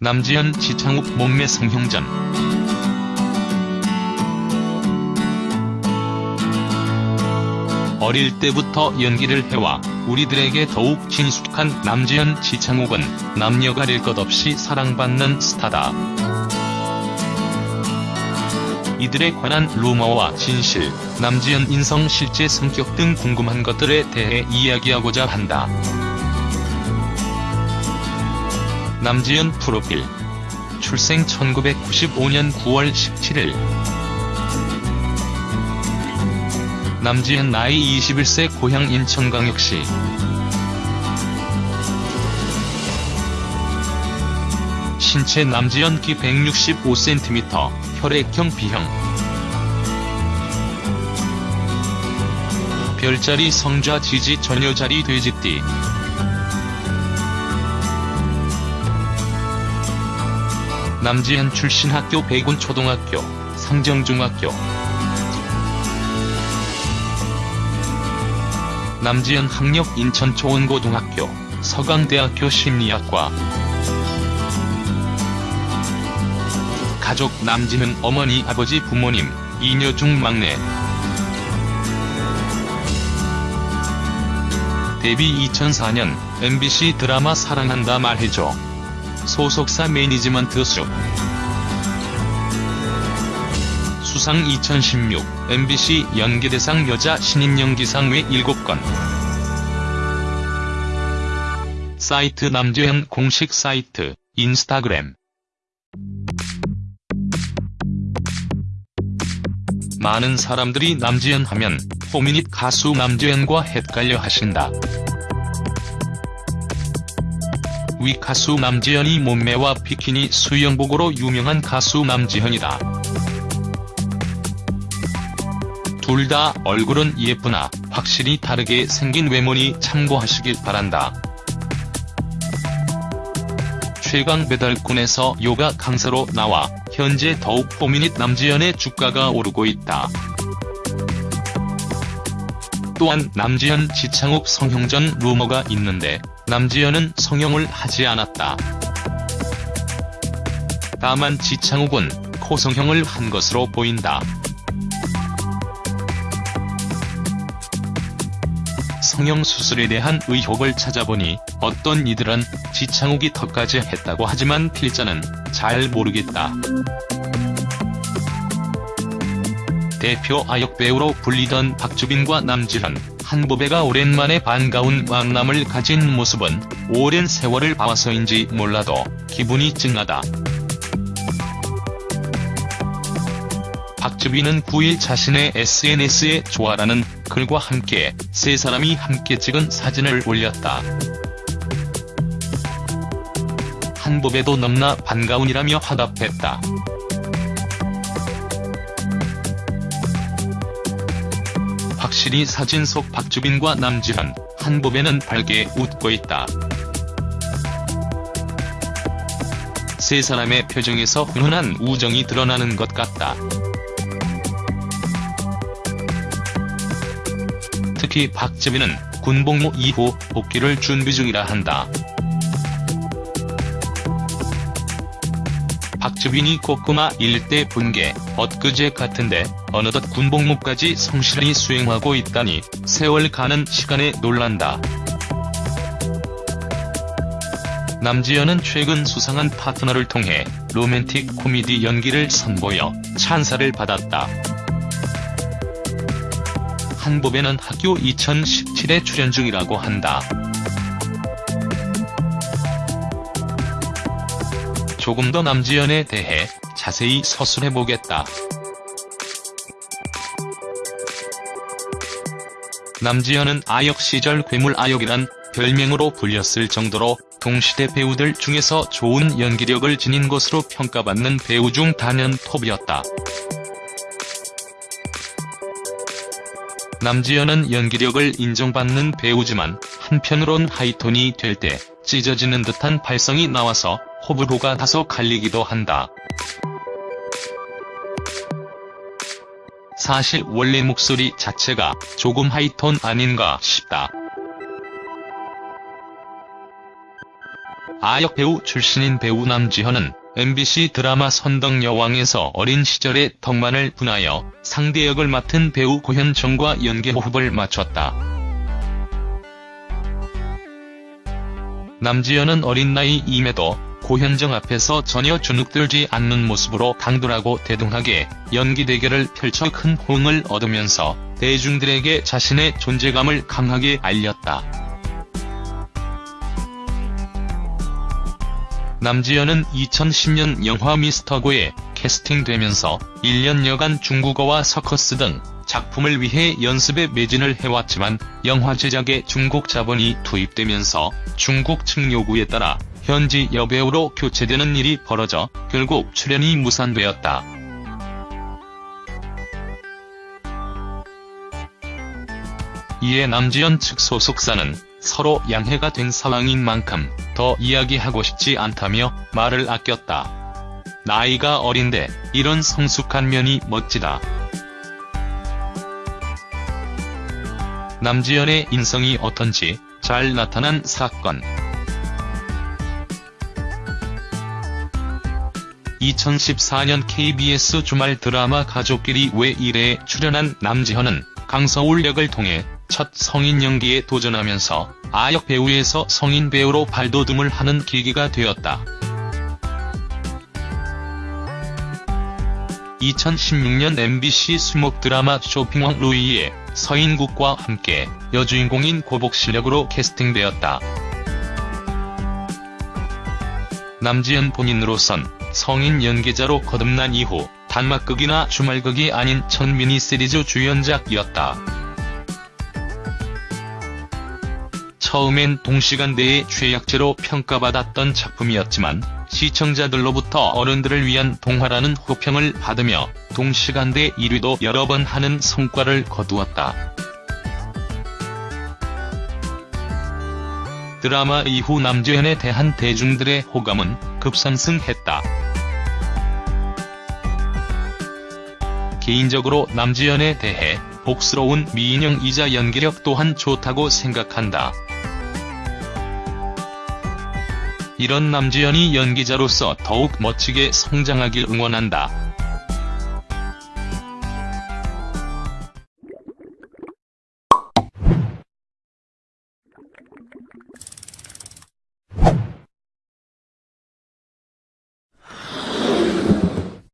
남지현 지창욱 몸매 성형전 어릴 때부터 연기를 해와 우리들에게 더욱 친숙한 남지현 지창욱은 남녀 가릴 것 없이 사랑받는 스타다. 이들에 관한 루머와 진실, 남지현 인성 실제 성격 등 궁금한 것들에 대해 이야기하고자 한다. 남지현 프로필. 출생 1995년 9월 17일. 남지현 나이 21세 고향 인천광역시. 신체 남지현 키 165cm, 혈액형 B형. 별자리 성좌 지지 전여자리 돼지띠 남지현 출신 학교 백운초등학교, 상정중학교. 남지현 학력 인천 초원고등학교, 서강대학교 심리학과. 가족 남지현 어머니 아버지 부모님, 이녀 중 막내. 데뷔 2004년 MBC 드라마 사랑한다 말해줘 소속사 매니지먼트 수 수상 2016 MBC 연기대상 여자 신인 연기상 외 7건. 사이트 남주현 공식 사이트 인스타그램. 많은 사람들이 남지현 하면 호미닛 가수 남주현과 헷갈려 하신다. 위 가수 남지현이 몸매와 비키니 수영복으로 유명한 가수 남지현이다. 둘 다 얼굴은 예쁘나 확실히 다르게 생긴 외모니 참고하시길 바란다. 최강 배달꾼에서 요가 강사로 나와 현재 더욱 포미닛 남지현의 주가가 오르고 있다. 또한 남지현 지창욱 성형전 루머가 있는데 남지현은 성형을 하지 않았다. 다만 지창욱은 코 성형을 한 것으로 보인다. 성형 수술에 대한 의혹을 찾아보니 어떤 이들은 지창욱이 턱까지 했다고 하지만 필자는 잘 모르겠다. 대표 아역배우로 불리던 박주빈과 남지현, 한보배가 오랜만에 반가운 만남을 가진 모습은 오랜 세월을 봐서인지 몰라도 기분이 찡하다. 박주빈은 9일 자신의 SNS에 좋아라는 글과 함께 세 사람이 함께 찍은 사진을 올렸다. 한보배도 넘나 반가운이라며 화답했다. 확실히 사진 속 박주빈과 남지현, 한보배는 밝게 웃고 있다. 세 사람의 표정에서 훈훈한 우정이 드러나는 것 같다. 특히 박주빈은 군복무 이후 복귀를 준비 중이라 한다. 박주빈이 꼬꼬마 일대 분계, 엊그제 같은데 어느덧 군복무까지 성실히 수행하고 있다니 세월 가는 시간에 놀란다. 남지현은 최근 수상한 파트너를 통해 로맨틱 코미디 연기를 선보여 찬사를 받았다. 한보배는 학교 2017에 출연 중이라고 한다. 조금 더 남지현에 대해 자세히 서술해보겠다. 남지현은 아역 시절 괴물 아역이란 별명으로 불렸을 정도로 동시대 배우들 중에서 좋은 연기력을 지닌 것으로 평가받는 배우 중 단연 톱이었다. 남지현은 연기력을 인정받는 배우지만 한편으론 하이톤이 될 때 찢어지는 듯한 발성이 나와서 호불호가 다소 갈리기도 한다. 사실 원래 목소리 자체가 조금 하이톤 아닌가 싶다. 아역 배우 출신인 배우 남지현은 MBC 드라마 선덕여왕에서 어린 시절의 덕만을 분하여 상대 역을 맡은 배우 고현정과 연기 호흡을 맞췄다. 남지현은 어린 나이임에도 고현정 앞에서 전혀 주눅들지 않는 모습으로 강돌하고 대등하게 연기 대결을 펼쳐 큰 호응을 얻으면서 대중들에게 자신의 존재감을 강하게 알렸다. 남지현은 2010년 영화 미스터고에 캐스팅되면서 1년여간 중국어와 서커스 등 작품을 위해 연습에 매진을 해왔지만 영화 제작에 중국 자본이 투입되면서 중국 측 요구에 따라 현지 여배우로 교체되는 일이 벌어져 결국 출연이 무산되었다. 이에 남지현 측 소속사는 서로 양해가 된 상황인 만큼 더 이야기하고 싶지 않다며 말을 아꼈다. 나이가 어린데 이런 성숙한 면이 멋지다. 남지현의 인성이 어떤지 잘 나타난 사건. 2014년 KBS 주말 드라마 가족끼리 왜 이래에 출연한 남지현은 강서울 역을 통해 첫 성인 연기에 도전하면서 아역 배우에서 성인 배우로 발돋움을 하는 계기가 되었다. 2016년 MBC 수목 드라마 쇼핑왕 루이에 서인국과 함께 여주인공인 고복 실력으로 캐스팅되었다. 남지현 본인으로선 성인 연기자로 거듭난 이후 단막극이나 주말극이 아닌 첫 미니시리즈 주연작이었다. 처음엔 동시간대의 최약체로 평가받았던 작품이었지만 시청자들로부터 어른들을 위한 동화라는 호평을 받으며 동시간대 1위도 여러 번 하는 성과를 거두었다. 드라마 이후 남주현에 대한 대중들의 호감은 급상승했다. 개인적으로 남지연에 대해 복스러운 미인형 이자 연기력 또한 좋다고 생각한다. 이런 남지연이 연기자로서 더욱 멋지게 성장하길 응원한다.